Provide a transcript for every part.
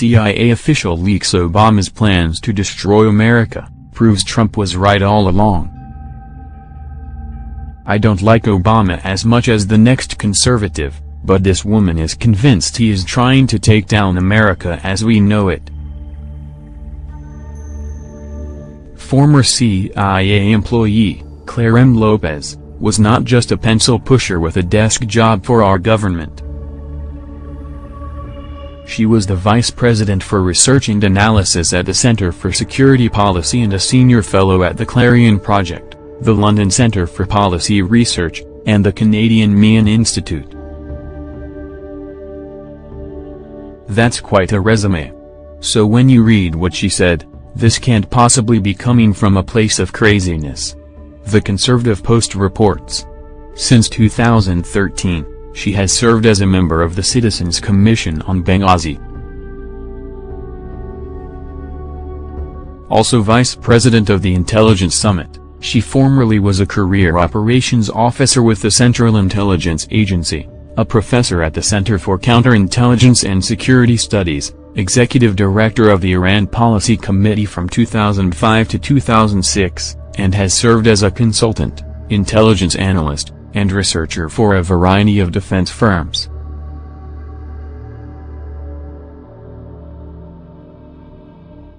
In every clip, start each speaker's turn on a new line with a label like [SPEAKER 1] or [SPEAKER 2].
[SPEAKER 1] CIA official leaks Obama's plans to destroy America, proves Trump was right all along. I don't like Obama as much as the next conservative, but this woman is convinced he is trying to take down America as we know it. Former CIA employee, Clare M. Lopez, was not just a pencil pusher with a desk job for our government. She was the vice president for research and analysis at the Center for Security Policy and a senior fellow at the Clarion Project, the London Centre for Policy Research, and the Canadian Meighen Institute. That's quite a resume. So when you read what she said, this can't possibly be coming from a place of craziness. The Conservative Post reports. Since 2013, she has served as a member of the Citizens Commission on Benghazi. Also vice president of the Intelligence Summit, she formerly was a career operations officer with the Central Intelligence Agency a professor at the Center for Counterintelligence and Security Studies, executive director of the Iran Policy Committee from 2005 to 2006, and has served as a consultant, intelligence analyst, and researcher for a variety of defense firms.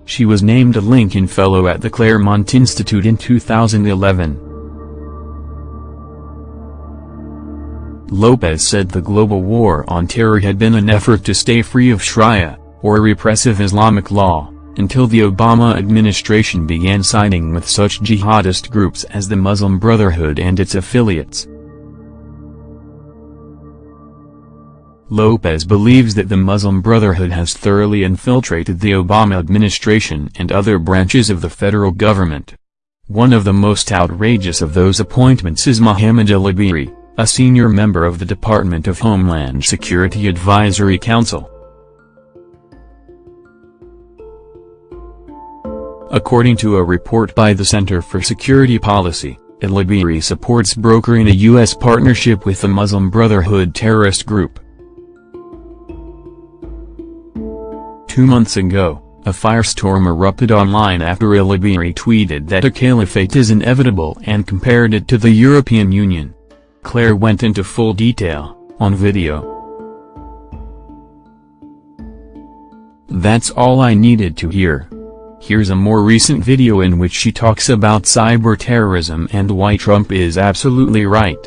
[SPEAKER 1] She was named a Lincoln Fellow at the Claremont Institute in 2011. Lopez said the global war on terror had been an effort to stay free of Sharia, or repressive Islamic law, until the Obama administration began siding with such jihadist groups as the Muslim Brotherhood and its affiliates. Lopez believes that the Muslim Brotherhood has thoroughly infiltrated the Obama administration and other branches of the federal government. One of the most outrageous of those appointments is Mohammed Elibiary a senior member of the Department of Homeland Security Advisory Council. According to a report by the Center for Security Policy, Elibiary supports brokering a U.S. partnership with the Muslim Brotherhood terrorist group. Two months ago, a firestorm erupted online after Elibiary tweeted that a caliphate is inevitable and compared it to the European Union. Clare went into full detail, on video. That's all I needed to hear. Here's a more recent video in which she talks about cyber terrorism and why Trump is absolutely right.